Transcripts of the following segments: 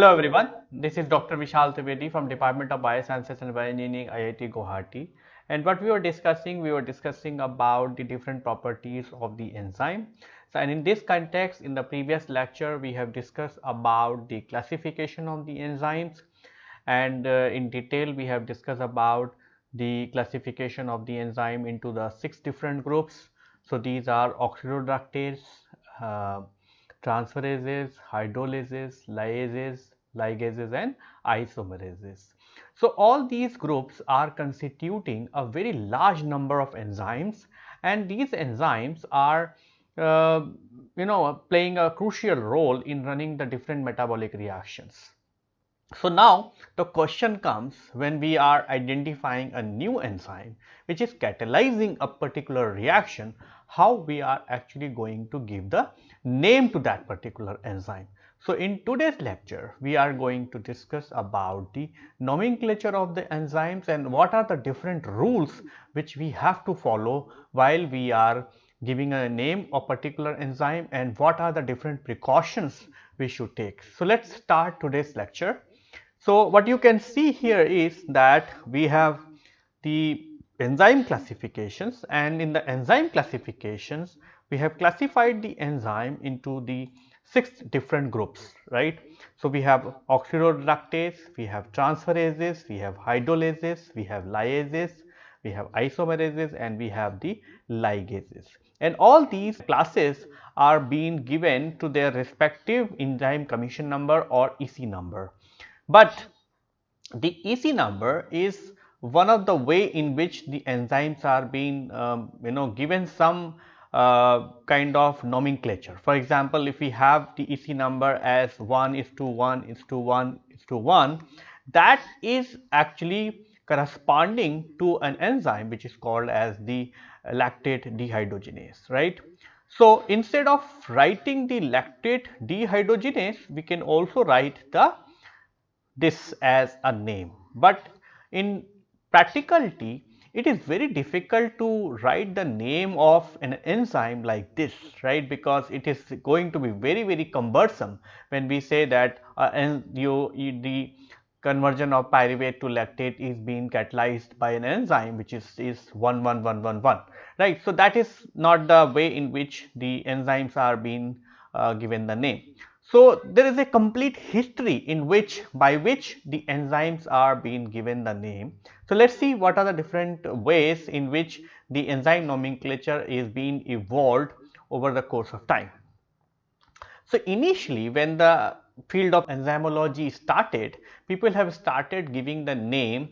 Hello everyone, this is Dr. Vishal Trivedi from Department of Biosciences and Bioengineering IIT Guwahati and what we were discussing, we were discussing about the different properties of the enzyme. So and in this context in the previous lecture we have discussed about the classification of the enzymes and uh, in detail we have discussed about the classification of the enzyme into the six different groups. So these are oxidoreductase, uh, transferases, hydrolases, lyases, ligases and isomerases. So, all these groups are constituting a very large number of enzymes and these enzymes are uh, you know playing a crucial role in running the different metabolic reactions. So, now the question comes when we are identifying a new enzyme which is catalyzing a particular reaction how we are actually going to give the name to that particular enzyme. So, in today's lecture, we are going to discuss about the nomenclature of the enzymes and what are the different rules which we have to follow while we are giving a name of particular enzyme and what are the different precautions we should take. So, let us start today's lecture. So, what you can see here is that we have the enzyme classifications and in the enzyme classifications we have classified the enzyme into the six different groups right. So, we have oxidoreductase, we have transferases, we have hydrolases, we have lyases, we have isomerases and we have the ligases and all these classes are being given to their respective enzyme commission number or EC number. But the EC number is one of the way in which the enzymes are being um, you know given some Uh, kind of nomenclature. For example, if we have the EC number as 1 is to 1 is to 1 is to 1 that is actually corresponding to an enzyme which is called as the lactate dehydrogenase right. So, instead of writing the lactate dehydrogenase we can also write the this as a name, but in practicality it is very difficult to write the name of an enzyme like this right? Because it is going to be very very cumbersome when we say that uh, and you, you, the conversion of pyruvate to lactate is being catalyzed by an enzyme which is is 11111 right? So that is not the way in which the enzymes are being uh, given the name so, there is a complete history in which by which the enzymes are being given the name. So, let us see what are the different ways in which the enzyme nomenclature is being evolved over the course of time. So, initially when the field of enzymology started, people have started giving the name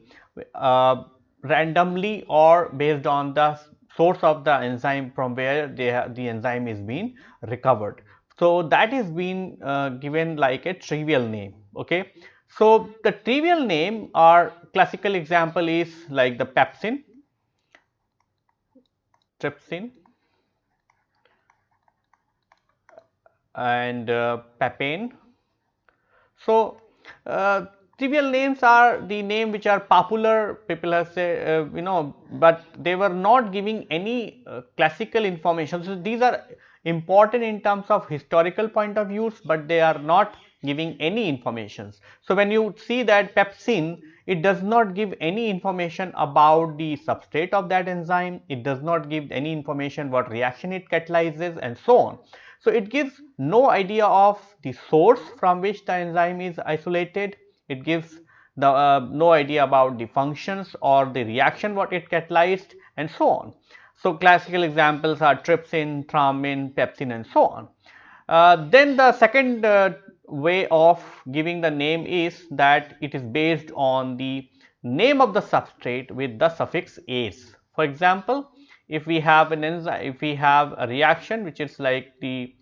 uh, randomly or based on the source of the enzyme from where the enzyme is being recovered. So, that is being uh, given like a trivial name. Okay. So, the trivial name or classical example is like the pepsin, trypsin and uh, papain. So, uh, trivial names are the name which are popular people have said uh, you know, but they were not giving any uh, classical information. So, these are important in terms of historical point of views, but they are not giving any informations. So, when you see that pepsin, it does not give any information about the substrate of that enzyme, it does not give any information what reaction it catalyzes and so on. So, it gives no idea of the source from which the enzyme is isolated, it gives the uh, no idea about the functions or the reaction what it catalyzed and so on. So, classical examples are trypsin, thrombin, pepsin and so on. Uh, then the second uh, way of giving the name is that it is based on the name of the substrate with the suffix ase. For example, if we have an enzyme, if we have a reaction which is like the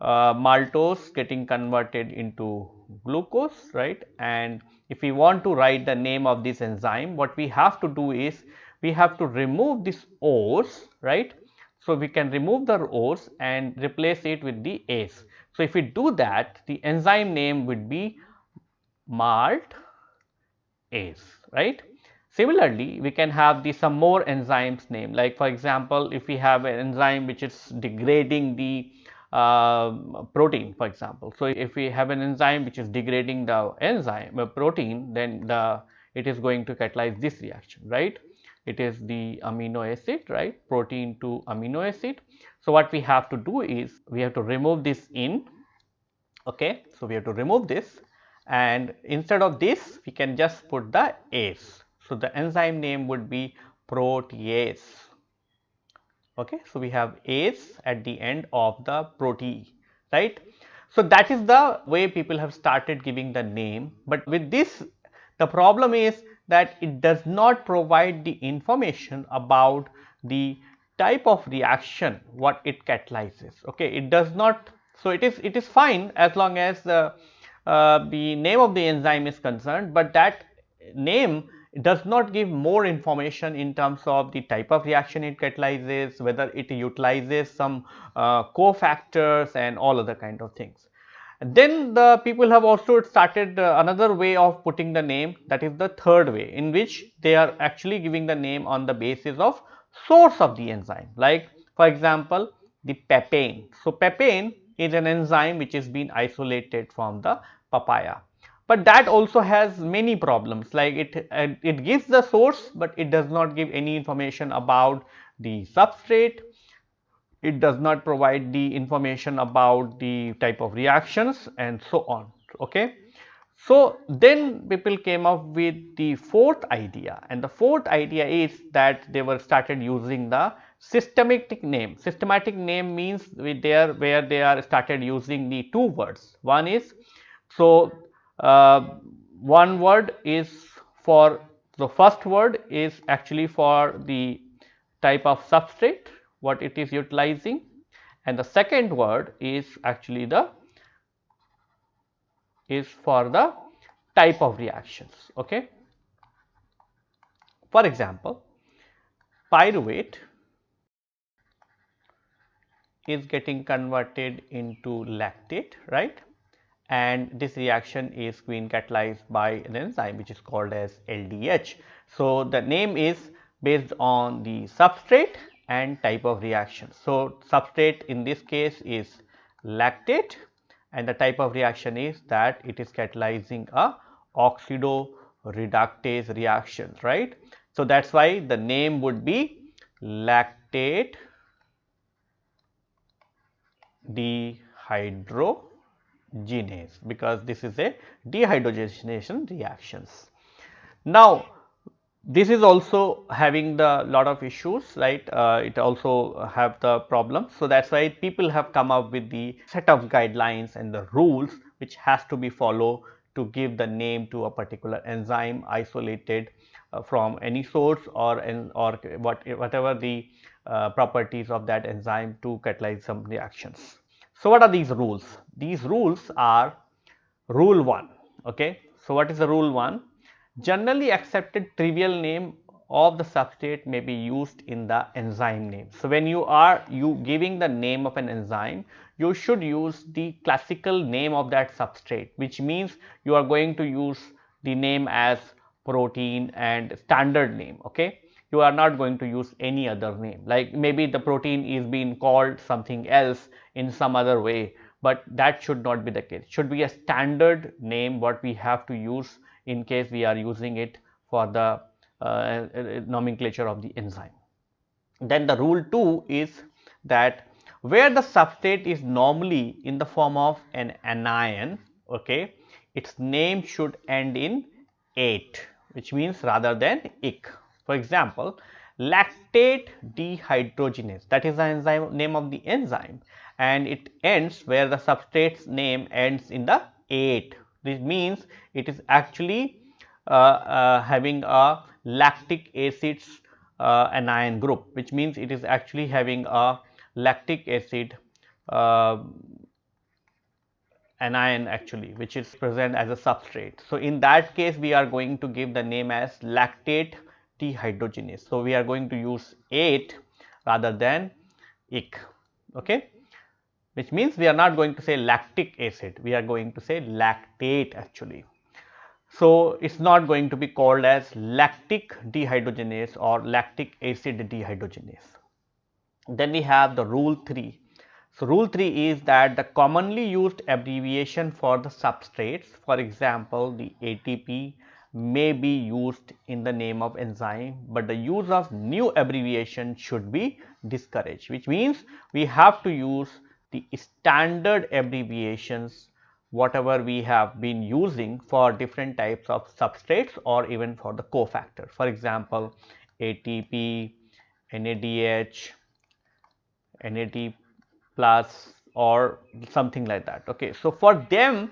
uh, maltose getting converted into glucose, right? And if we want to write the name of this enzyme, what we have to do is we have to remove this O's right. So, we can remove the O's and replace it with the A's. So, if we do that the enzyme name would be malt A's right. Similarly, we can have the some more enzymes name like for example, if we have an enzyme which is degrading the uh, protein for example. So, if we have an enzyme which is degrading the enzyme a protein then the it is going to catalyze this reaction right it is the amino acid right protein to amino acid. So, what we have to do is we have to remove this in okay. So, we have to remove this and instead of this we can just put the ase. So, the enzyme name would be protease okay. So, we have ase at the end of the protein right. So, that is the way people have started giving the name, but with this the problem is that it does not provide the information about the type of reaction what it catalyzes okay? It does not so it is it is fine as long as the uh, the name of the enzyme is concerned but that name does not give more information in terms of the type of reaction it catalyzes whether it utilizes some uh, cofactors and all other kind of things then the people have also started uh, another way of putting the name that is the third way in which they are actually giving the name on the basis of source of the enzyme. Like for example the papain. So, papain is an enzyme which is been isolated from the papaya, but that also has many problems. Like it, uh, it gives the source, but it does not give any information about the substrate it does not provide the information about the type of reactions and so on okay. So, then people came up with the fourth idea and the fourth idea is that they were started using the systematic name. Systematic name means with there where they are started using the two words. One is so uh, one word is for the first word is actually for the type of substrate what it is utilizing and the second word is actually the is for the type of reactions. Okay. For example, pyruvate is getting converted into lactate right and this reaction is being catalyzed by an enzyme which is called as LDH. So, the name is based on the substrate and type of reaction. So, substrate in this case is lactate and the type of reaction is that it is catalyzing a oxidoreductase reaction right. So, that is why the name would be lactate dehydrogenase because this is a dehydrogenation reactions. Now, this is also having the lot of issues right? Uh, it also have the problem. So that's why people have come up with the set of guidelines and the rules which has to be followed to give the name to a particular enzyme isolated uh, from any source or in, or what whatever the uh, properties of that enzyme to catalyze some reactions. So what are these rules? These rules are rule 1 okay? So what is the rule 1 Generally accepted trivial name of the substrate may be used in the enzyme name. So, when you are you giving the name of an enzyme, you should use the classical name of that substrate, which means you are going to use the name as protein and standard name. Okay, you are not going to use any other name like maybe the protein is being called something else in some other way, but that should not be the case. Should be a standard name what we have to use in case we are using it for the uh, nomenclature of the enzyme. Then the rule 2 is that where the substrate is normally in the form of an anion, okay, its name should end in ate which means rather than ic. For example, lactate dehydrogenase that is the enzyme name of the enzyme and it ends where the substrate's name ends in the ate this means it is actually uh, uh, having a lactic acids uh, anion group which means it is actually having a lactic acid anion actually which is present as a substrate. So, in that case we are going to give the name as lactate dehydrogenase. So, we are going to use ate rather than ic. Okay which means we are not going to say lactic acid, we are going to say lactate actually. So, it is not going to be called as lactic dehydrogenase or lactic acid dehydrogenase. Then we have the rule 3 So, rule 3 is that the commonly used abbreviation for the substrates for example, the ATP may be used in the name of enzyme, but the use of new abbreviation should be discouraged which means we have to use the standard abbreviations whatever we have been using for different types of substrates or even for the cofactor. For example, ATP, NADH, NAD plus or something like that. Okay. So, for them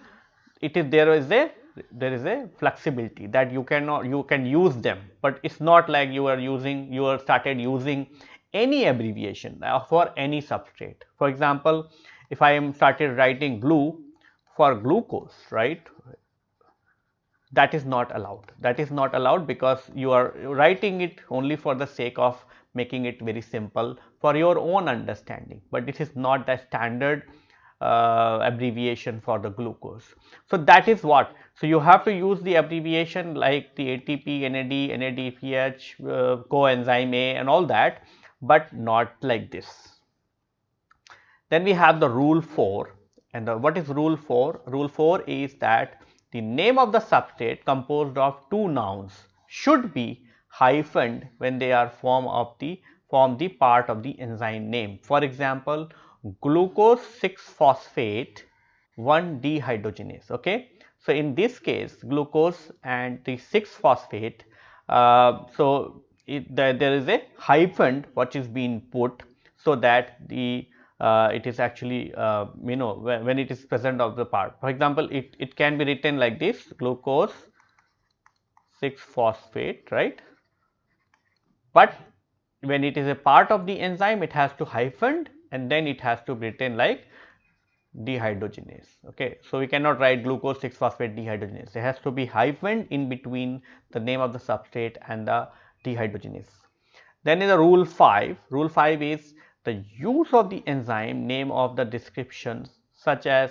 it is there is a there is a flexibility that you cannot you can use them, but it is not like you are using you are started using any abbreviation for any substrate. For example, if I am started writing glue for glucose right that is not allowed that is not allowed because you are writing it only for the sake of making it very simple for your own understanding, but it is not the standard uh, abbreviation for the glucose. So, that is what. So, you have to use the abbreviation like the ATP, NAD, NADPH, uh, coenzyme A and all that, but not like this. Then we have the rule 4 and the, what is rule 4? Rule 4 is that the name of the substrate composed of two nouns should be hyphened when they are form of the form the part of the enzyme name. For example, glucose 6 phosphate 1 dehydrogenase. Okay. So, in this case glucose and the 6 phosphate. Uh, so, it, the, there is a hyphen which is being put so that the uh, it is actually uh, you know when, when, it is present of the part. For example, it, it can be written like this glucose 6 phosphate right, but when it is a part of the enzyme it has to hyphen and then it has to be written like dehydrogenase. Okay. So, we cannot write glucose 6 phosphate dehydrogenase it has to be hyphen in between the name of the substrate and the dehydrogenase. Then in the rule 5, rule 5 is the use of the enzyme name of the descriptions such as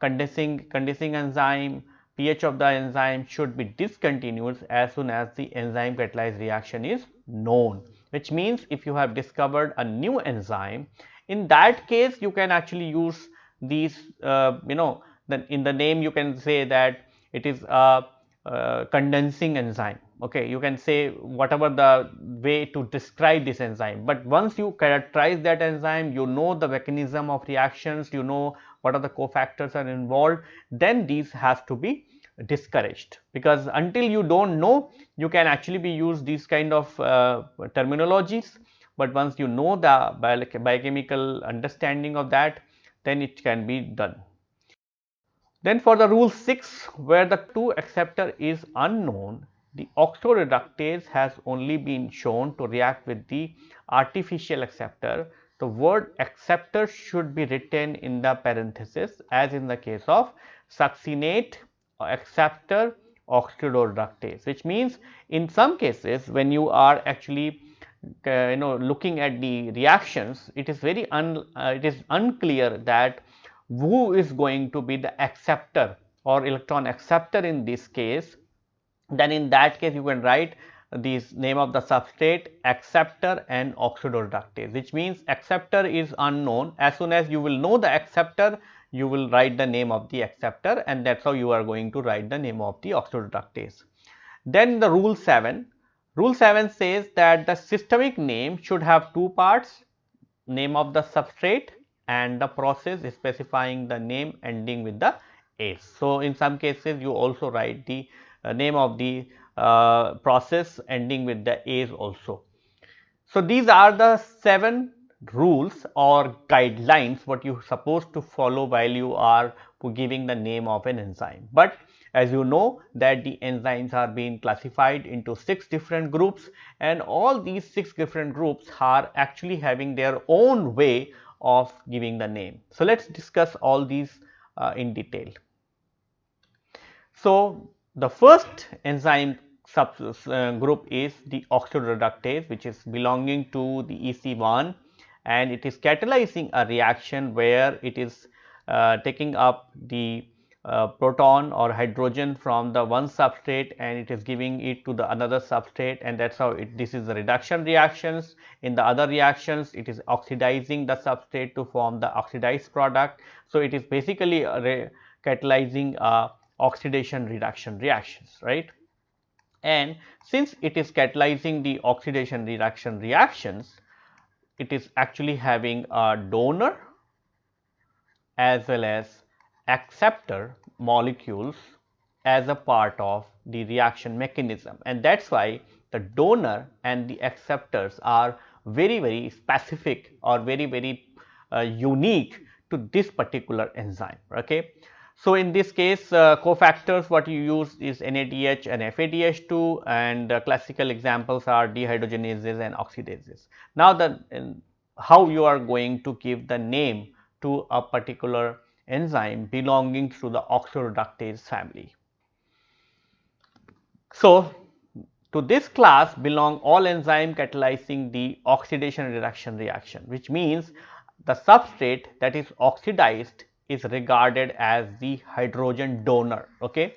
condensing, condensing enzyme, pH of the enzyme should be discontinued as soon as the enzyme catalyzed reaction is known which means if you have discovered a new enzyme in that case you can actually use these uh, you know then in the name you can say that it is a uh, condensing enzyme okay you can say whatever the way to describe this enzyme. But once you characterize that enzyme you know the mechanism of reactions you know what are the cofactors are involved then these has to be discouraged. Because until you do not know you can actually be use these kind of uh, terminologies, but once you know the biochemical understanding of that then it can be done. Then for the rule 6 where the 2 acceptor is unknown the oxidoreductase has only been shown to react with the artificial acceptor. The word acceptor should be written in the parenthesis as in the case of succinate acceptor oxidoreductase which means in some cases when you are actually uh, you know looking at the reactions it is very un, uh, it is unclear that who is going to be the acceptor or electron acceptor in this case then in that case you can write this name of the substrate acceptor and oxidoreductase which means acceptor is unknown as soon as you will know the acceptor you will write the name of the acceptor and that is how you are going to write the name of the oxidoreductase. Then the rule 7, rule 7 says that the systemic name should have two parts name of the substrate and the process specifying the name ending with the ase. So, in some cases you also write the name of the uh, process ending with the ase also. So, these are the 7 rules or guidelines what you supposed to follow while you are giving the name of an enzyme. But as you know that the enzymes are being classified into 6 different groups and all these 6 different groups are actually having their own way of giving the name. So, let us discuss all these uh, in detail. So, the first enzyme sub uh, group is the oxidoreductase which is belonging to the EC1 and it is catalyzing a reaction where it is uh, taking up the uh, proton or hydrogen from the one substrate and it is giving it to the another substrate and that is how it, this is the reduction reactions. In the other reactions it is oxidizing the substrate to form the oxidized product. So, it is basically catalyzing uh, oxidation reduction reactions right and since it is catalyzing the oxidation reduction reactions it is actually having a donor as well as acceptor molecules as a part of the reaction mechanism and that is why the donor and the acceptors are very very specific or very very uh, unique to this particular enzyme. Okay. So, in this case uh, cofactors what you use is NADH and FADH2 and uh, classical examples are dehydrogenases and oxidases. Now, the how you are going to give the name to a particular enzyme belonging to the oxidoreductase family. So, to this class belong all enzyme catalyzing the oxidation reduction reaction which means the substrate that is oxidized is regarded as the hydrogen donor. Okay.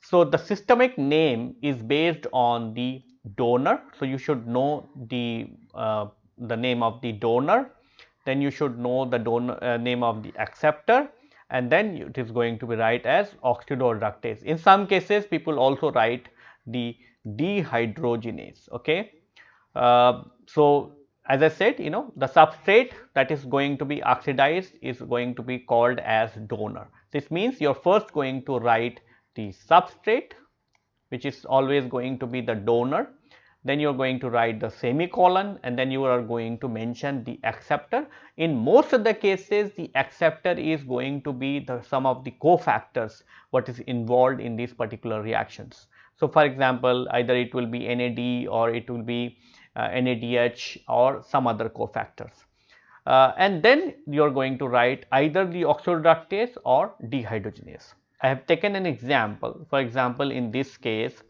So, the systemic name is based on the donor. So, you should know the uh, the name of the donor, then you should know the donor uh, name of the acceptor and then it is going to be write as oxidoreductase. In some cases people also write the dehydrogenase. Okay. Uh, so, as I said you know the substrate that is going to be oxidized is going to be called as donor. This means you are first going to write the substrate which is always going to be the donor then you are going to write the semicolon and then you are going to mention the acceptor. In most of the cases the acceptor is going to be the some of the cofactors what is involved in these particular reactions. So, for example, either it will be NAD or it will be NADH or some other cofactors. Uh, and then you are going to write either the oxidoreductase or dehydrogenase. I have taken an example. For example, in this case,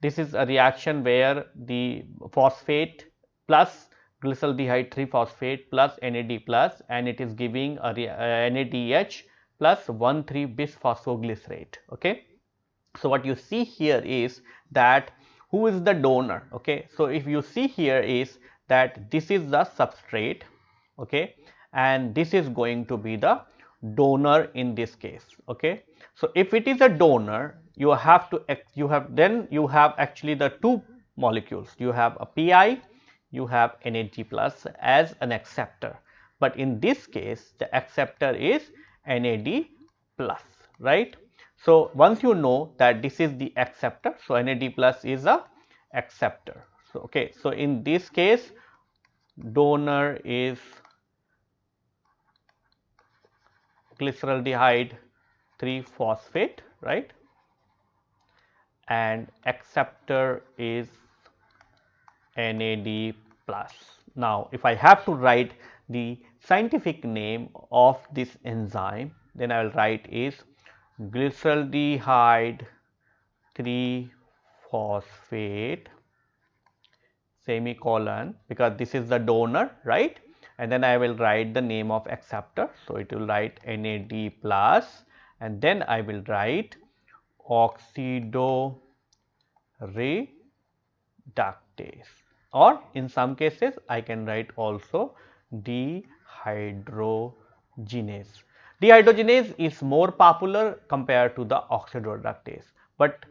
this is a reaction where the phosphate plus glyceraldehyde 3 phosphate plus NAD plus and it is giving a, NADH plus 1 3 bisphosphoglycerate. Okay. So, what you see here is that who is the donor okay? So if you see here is that this is the substrate okay? And this is going to be the donor in this case okay? So if it is a donor you have to you have then you have actually the two molecules. You have a pi you have NAD plus as an acceptor. But in this case the acceptor is NAD plus right so, once you know that this is the acceptor, so NAD plus is a acceptor. So, okay. So, in this case donor is glyceraldehyde 3 phosphate right and acceptor is NAD plus. Now, if I have to write the scientific name of this enzyme then I will write is glyceraldehyde 3 phosphate semicolon because this is the donor right and then I will write the name of acceptor. So, it will write NAD plus and then I will write oxidoreductase or in some cases I can write also dehydrogenase. Dehydrogenase is more popular compared to the oxidoreductase, but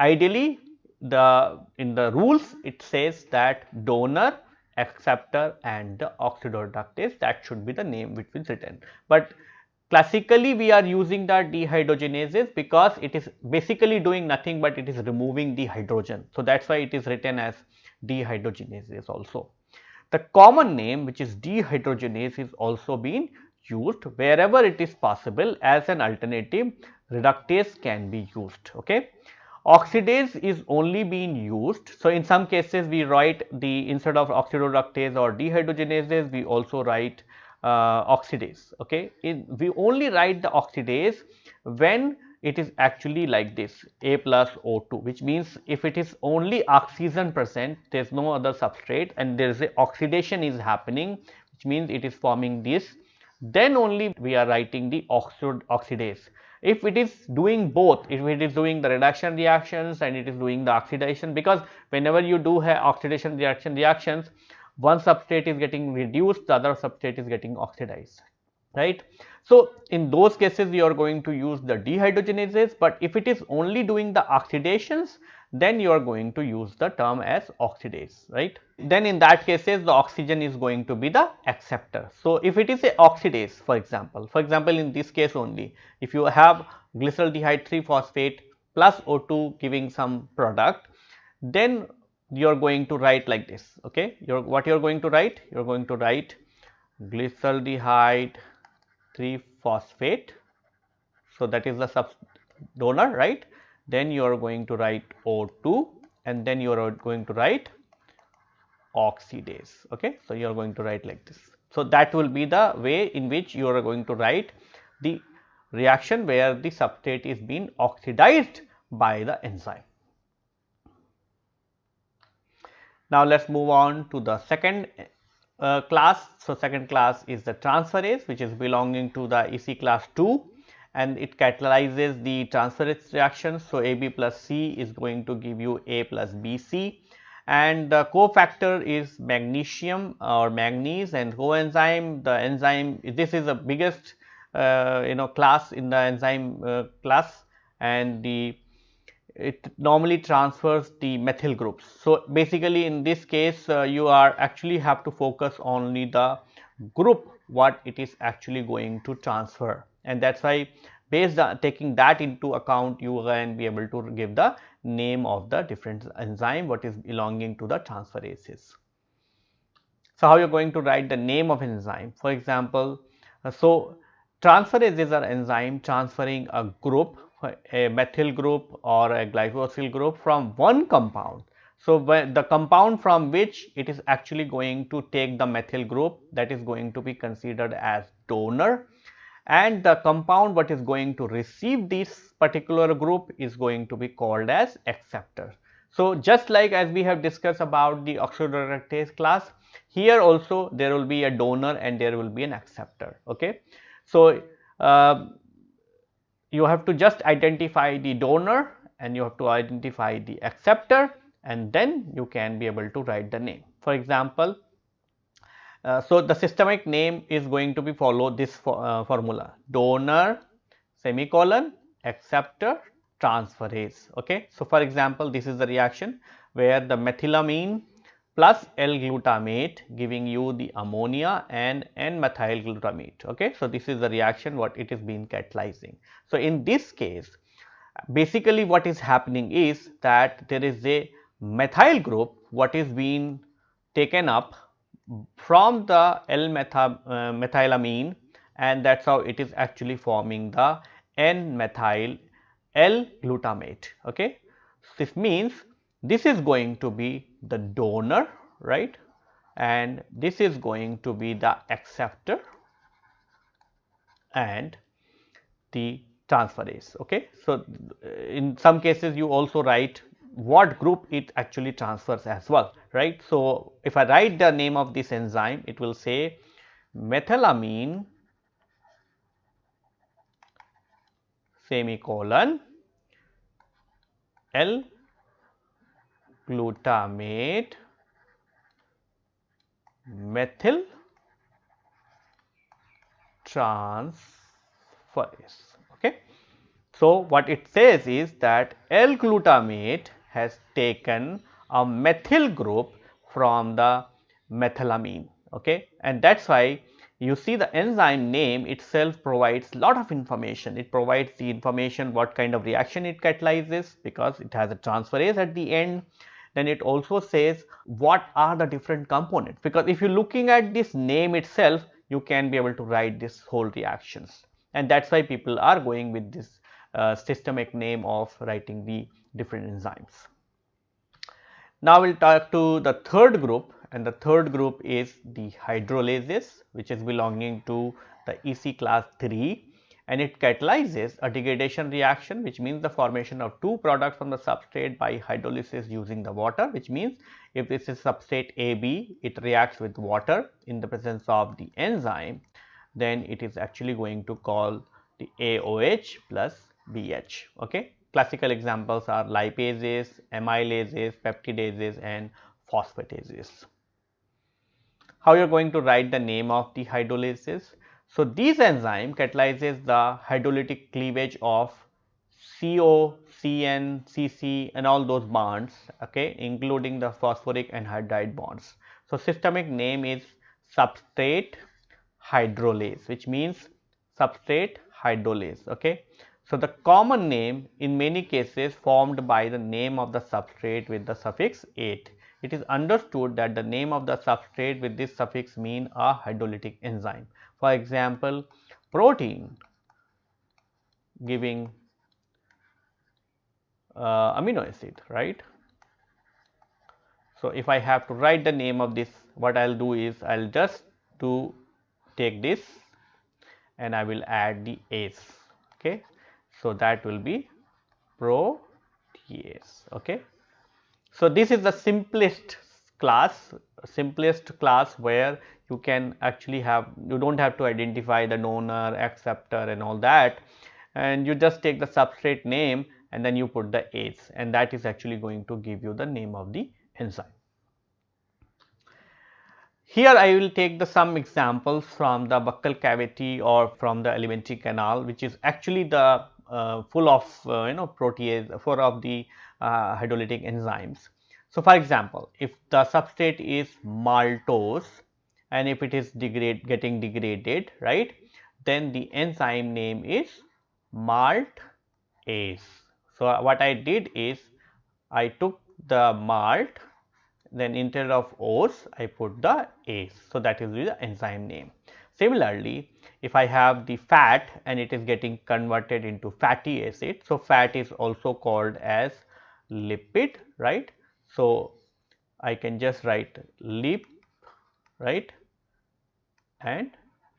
ideally the in the rules it says that donor, acceptor and the oxidoreductase that should be the name which is written. But classically we are using the dehydrogenases because it is basically doing nothing but it is removing the hydrogen. So, that is why it is written as dehydrogenases also. The common name which is dehydrogenase is also being used wherever it is possible as an alternative reductase can be used. Okay. Oxidase is only being used. So, in some cases we write the instead of oxidoreductase or dehydrogenases we also write uh, oxidase. Okay. In, we only write the oxidase when it is actually like this A plus O2 which means if it is only oxygen present there is no other substrate and there is a oxidation is happening which means it is forming this then only we are writing the oxidase. if it is doing both, if it is doing the reduction reactions and it is doing the oxidation because whenever you do have oxidation reaction reactions, one substrate is getting reduced, the other substrate is getting oxidized, right. So, in those cases you are going to use the dehydrogenases, but if it is only doing the oxidations, then you are going to use the term as oxidase, right. Then in that cases the oxygen is going to be the acceptor. So, if it is a oxidase for example, for example in this case only if you have glyceraldehyde 3 phosphate plus O2 giving some product, then you are going to write like this, okay. What you are going to write? You are going to write glyceraldehyde 3 phosphate. So, that is the sub donor, right then you are going to write O2 and then you are going to write oxidase. Okay. So, you are going to write like this. So, that will be the way in which you are going to write the reaction where the substrate is being oxidized by the enzyme. Now, let us move on to the second uh, class. So, second class is the transferase which is belonging to the EC class 2 and it catalyzes the transferase reaction. So, AB plus C is going to give you A plus BC and the cofactor is magnesium or manganese and coenzyme the enzyme this is the biggest uh, you know class in the enzyme uh, class and the it normally transfers the methyl groups. So, basically in this case uh, you are actually have to focus only the group what it is actually going to transfer and that is why based on taking that into account you can be able to give the name of the different enzyme what is belonging to the transferases. So, how you are going to write the name of enzyme for example, so transferases are enzyme transferring a group a methyl group or a glycosyl group from one compound. So, the compound from which it is actually going to take the methyl group that is going to be considered as donor and the compound what is going to receive this particular group is going to be called as acceptor. So, just like as we have discussed about the oxidoreductase class, here also there will be a donor and there will be an acceptor. Okay. So, uh, you have to just identify the donor and you have to identify the acceptor and then you can be able to write the name. For example, so, the systemic name is going to be follow this for, uh, formula donor semicolon acceptor transferase. Okay. So, for example, this is the reaction where the methylamine plus L-glutamate giving you the ammonia and N-methyl glutamate. Okay. So, this is the reaction what it is being catalyzing. So, in this case basically what is happening is that there is a methyl group what is being taken up from the L-methylamine uh, and that is how it is actually forming the N-methyl L-glutamate. Okay. This means this is going to be the donor right and this is going to be the acceptor and the transferase. Okay. So, in some cases you also write what group it actually transfers as well right. So, if I write the name of this enzyme it will say methylamine semicolon L glutamate methyl transferase okay. So, what it says is that L glutamate has taken a methyl group from the methylamine okay? And that is why you see the enzyme name itself provides lot of information. It provides the information what kind of reaction it catalyzes because it has a transferase at the end. Then it also says what are the different components because if you are looking at this name itself you can be able to write this whole reactions. And that is why people are going with this uh, systemic name of writing the different enzymes. Now, we will talk to the third group and the third group is the hydrolases which is belonging to the EC class 3 and it catalyzes a degradation reaction which means the formation of two products from the substrate by hydrolysis using the water which means if this is substrate AB it reacts with water in the presence of the enzyme then it is actually going to call the AOH plus BH. Okay. Classical examples are lipases, amylases, peptidases and phosphatases. How you are going to write the name of the hydrolysis? So, these enzyme catalyzes the hydrolytic cleavage of CO, CN, CC and all those bonds okay, including the phosphoric anhydride bonds. So, systemic name is substrate hydrolase which means substrate hydrolase. Okay. So, the common name in many cases formed by the name of the substrate with the suffix ate. It is understood that the name of the substrate with this suffix mean a hydrolytic enzyme. For example, protein giving uh, amino acid, right. So, if I have to write the name of this, what I will do is I will just to take this and I will add the ase. Okay. So, that will be protease. Okay. So, this is the simplest class, simplest class where you can actually have, you do not have to identify the donor, acceptor and all that and you just take the substrate name and then you put the ase and that is actually going to give you the name of the enzyme. Here I will take the some examples from the buccal cavity or from the alimentary canal which is actually the full of uh, you know protease full of the uh, hydrolytic enzymes. So, for example, if the substrate is maltose and if it is degrade getting degraded right then the enzyme name is maltase. So, what I did is I took the malt then instead of ose I put the ase. So, that is the enzyme name. Similarly, if I have the fat and it is getting converted into fatty acid. So, fat is also called as lipid right. So, I can just write lip right and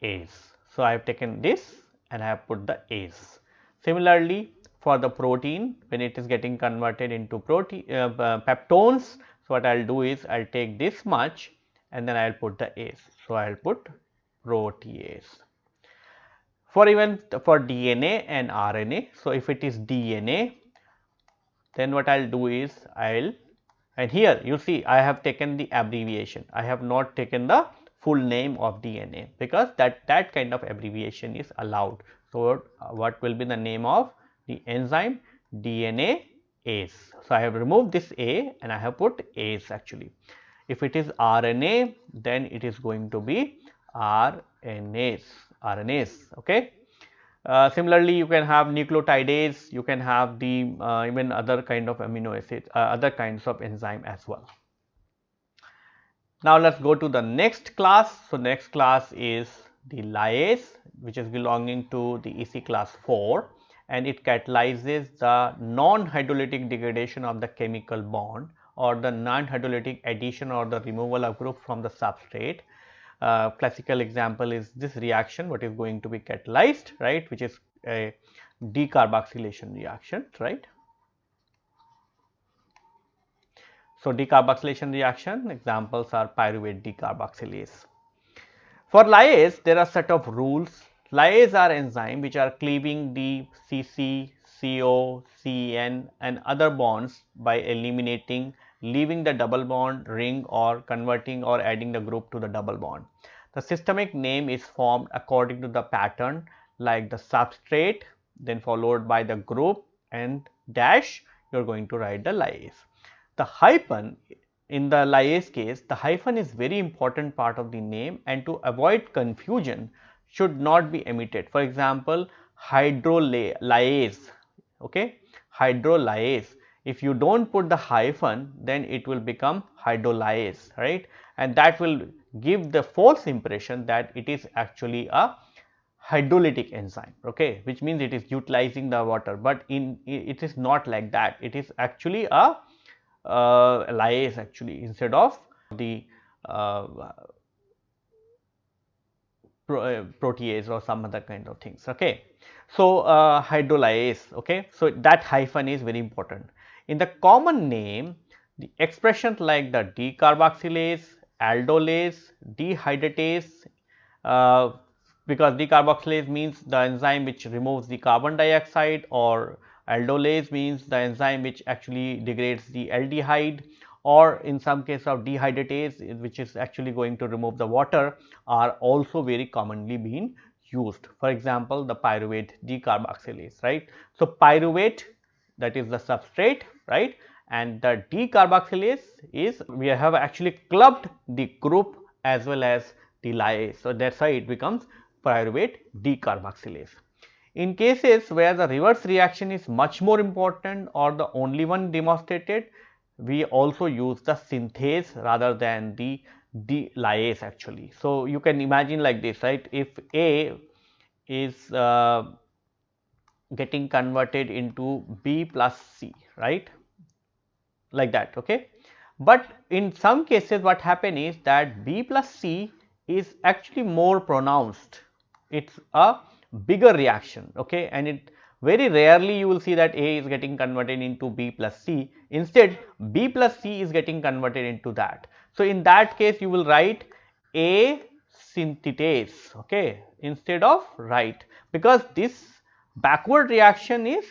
ase. So, I have taken this and I have put the ase. Similarly, for the protein when it is getting converted into protein uh, uh, peptones. So, what I will do is I will take this much and then I will put the ase. So, I will put protease. For even for DNA and RNA. So, if it is DNA then what I will do is I will and here you see I have taken the abbreviation. I have not taken the full name of DNA because that that kind of abbreviation is allowed. So, what will be the name of the enzyme DNA ase. So, I have removed this A and I have put ase actually. If it is RNA then it is going to be RNase, RNase okay. Uh, similarly, you can have nucleotidase, you can have the uh, even other kind of amino acids, uh, other kinds of enzyme as well. Now, let us go to the next class. So, next class is the lyase which is belonging to the EC class 4 and it catalyzes the non-hydrolytic degradation of the chemical bond or the non-hydrolytic addition or the removal of group from the substrate. Uh, classical example is this reaction what is going to be catalyzed right which is a decarboxylation reaction right. So, decarboxylation reaction examples are pyruvate decarboxylase. For lyase there are set of rules Lyase are enzyme which are cleaving the CC, CO, CN and other bonds by eliminating leaving the double bond ring or converting or adding the group to the double bond. The systemic name is formed according to the pattern like the substrate then followed by the group and dash you are going to write the lyase. The hyphen in the lyase case the hyphen is very important part of the name and to avoid confusion should not be emitted. For example, hydrolyase, okay, hydrolyase. If you don't put the hyphen, then it will become hydrolyase, right? And that will give the false impression that it is actually a hydrolytic enzyme, okay, which means it is utilizing the water, but in it is not like that. It is actually a uh, lyase actually instead of the uh, uh, protease or some other kind of things. Okay. So, uh, hydrolyase. Okay. So, that hyphen is very important. In the common name, the expressions like the decarboxylase, aldolase, dehydratase, uh, because decarboxylase means the enzyme which removes the carbon dioxide or aldolase means the enzyme which actually degrades the aldehyde or in some case of dehydratase which is actually going to remove the water are also very commonly being used. For example, the pyruvate decarboxylase, right. So, pyruvate that is the substrate, right and the decarboxylase is we have actually clubbed the group as well as the lyase. So, that is why it becomes pyruvate decarboxylase. In cases where the reverse reaction is much more important or the only one demonstrated, we also use the synthase rather than the lyase actually. So, you can imagine like this right if A is uh, getting converted into B plus C right? Like that okay. But in some cases what happen is that B plus C is actually more pronounced. It is a bigger reaction okay? And it very rarely you will see that A is getting converted into B plus C. Instead B plus C is getting converted into that. So, in that case you will write A synthetase okay? Instead of write because this backward reaction is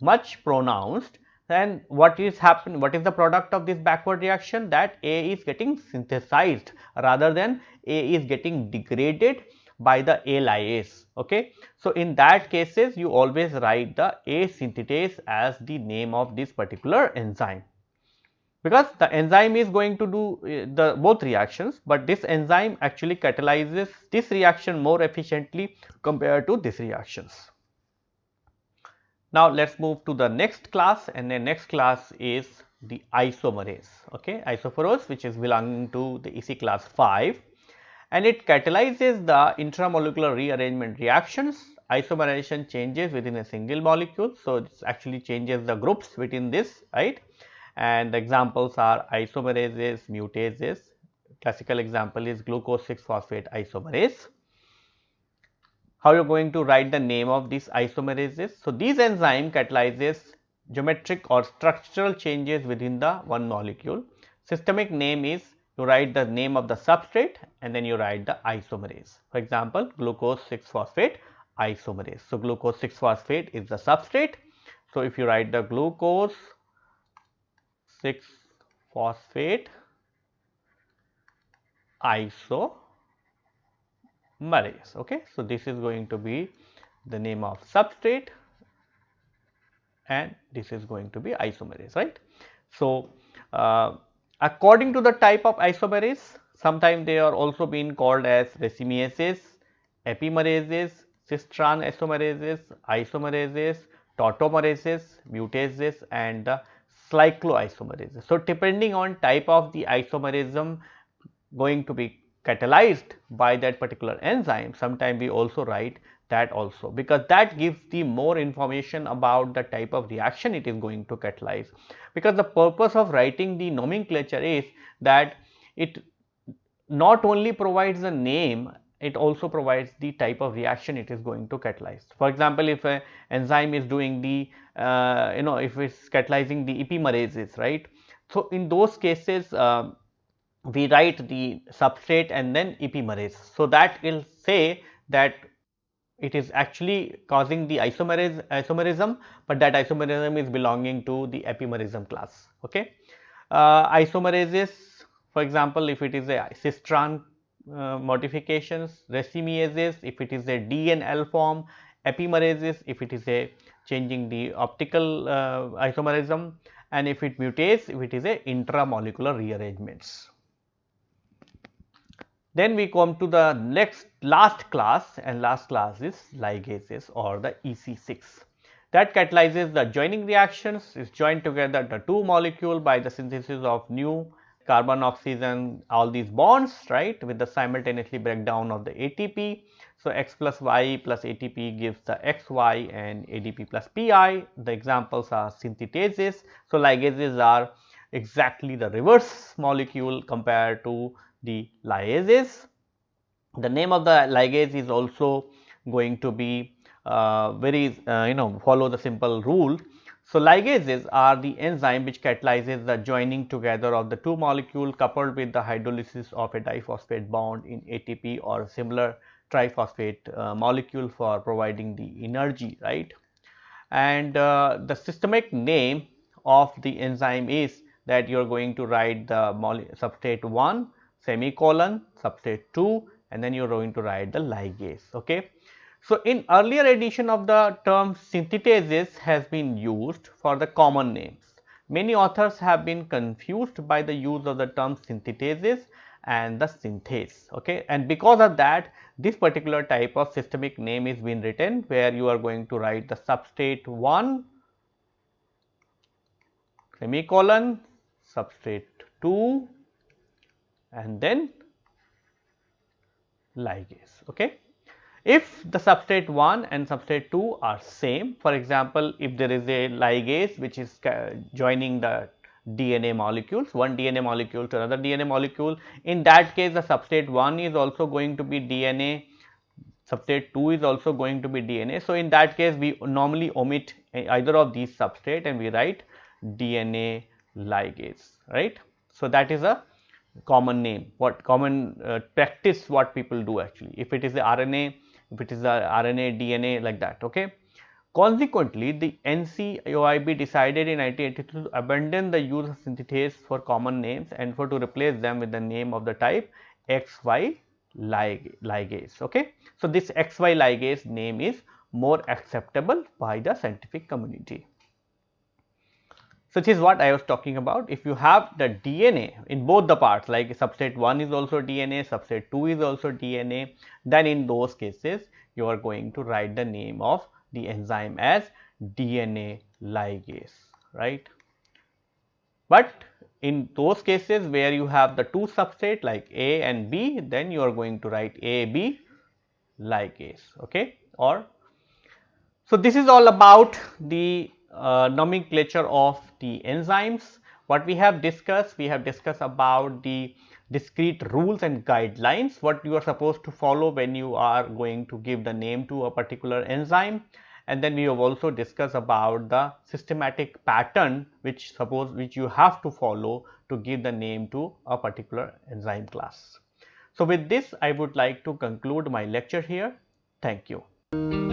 much pronounced then what is happen what is the product of this backward reaction that A is getting synthesized rather than A is getting degraded by the A lyase. Okay. So, in that cases you always write the A synthetase as the name of this particular enzyme because the enzyme is going to do uh, the both reactions, but this enzyme actually catalyzes this reaction more efficiently compared to this reactions. Now, let us move to the next class and the next class is the isomerase, okay, isophorose which is belonging to the EC class 5 and it catalyzes the intramolecular rearrangement reactions isomerization changes within a single molecule. So, it actually changes the groups within this right and the examples are isomerases, mutases, classical example is glucose 6 phosphate isomerase. How you are going to write the name of these isomerases? So, these enzyme catalyzes geometric or structural changes within the one molecule. Systemic name is you write the name of the substrate and then you write the isomerase. For example, glucose 6 phosphate isomerase. So, glucose 6 phosphate is the substrate. So, if you write the glucose 6 phosphate isomerase. Okay. So, this is going to be the name of substrate and this is going to be isomerase, right. So, uh, According to the type of isomerase, sometimes they are also being called as racemases, epimerases, cis-trans isomerases, isomerases, tautomerases, mutases and the cycloisomerases. So, depending on type of the isomerism going to be catalyzed by that particular enzyme, sometimes we also write that also because that gives the more information about the type of reaction it is going to catalyze. Because the purpose of writing the nomenclature is that it not only provides a name it also provides the type of reaction it is going to catalyze. For example, if an enzyme is doing the uh, you know if it is catalyzing the epimerases right. So, in those cases uh, we write the substrate and then epimerase. So, that will say that it is actually causing the isomerase isomerism, but that isomerism is belonging to the epimerism class. Okay. Uh, isomerases for example, if it is a cis-trans uh, modifications, racemases if it is a D and L form, epimerases if it is a changing the optical uh, isomerism and if it mutates if it is a intramolecular rearrangements. Then we come to the next last class and last class is ligases or the EC6 that catalyzes the joining reactions is joined together the two molecule by the synthesis of new carbon oxygen all these bonds right with the simultaneously breakdown of the ATP. So, X plus Y plus ATP gives the XY and ADP plus PI the examples are synthetases. So, ligases are exactly the reverse molecule compared to the lyases. The name of the ligase is also going to be uh, very uh, you know follow the simple rule. So, ligases are the enzyme which catalyzes the joining together of the two molecule coupled with the hydrolysis of a diphosphate bond in ATP or similar triphosphate uh, molecule for providing the energy right and uh, the systemic name of the enzyme is that you are going to write the substrate 1 semicolon substrate 2 and then you are going to write the ligase okay? So in earlier edition of the term synthetases has been used for the common names. Many authors have been confused by the use of the term synthetases and the synthase okay? And because of that this particular type of systemic name is being written where you are going to write the substrate 1 semicolon substrate 2 and then ligase okay if the substrate 1 and substrate 2 are same for example if there is a ligase which is joining the DNA molecules, one DNA molecule to another DNA molecule. In that case, the substrate 1 is also going to be DNA, substrate 2 is also going to be DNA. So, in that case, we normally omit either of these substrate and we write DNA ligase, right. So, that is a common name, what common uh, practice what people do actually. If it is the RNA, if it is the RNA, DNA like that, okay. Consequently, the NC-IUB decided in 1982 to abandon the use of synthetase for common names and for to replace them with the name of the type XY ligase. Okay. So, this XY ligase name is more acceptable by the scientific community. Such is what I was talking about. If you have the DNA in both the parts like substrate 1 is also DNA, substrate 2 is also DNA, then in those cases you are going to write the name of the enzyme as DNA ligase, right. But in those cases where you have the two substrate like A and B, then you are going to write AB ligase, okay, or so this is all about the uh, nomenclature of the enzymes. What we have discussed, we have discussed about the discrete rules and guidelines what you are supposed to follow when you are going to give the name to a particular enzyme and then we have also discussed about the systematic pattern which suppose which you have to follow to give the name to a particular enzyme class. So, with this I would like to conclude my lecture here. Thank you.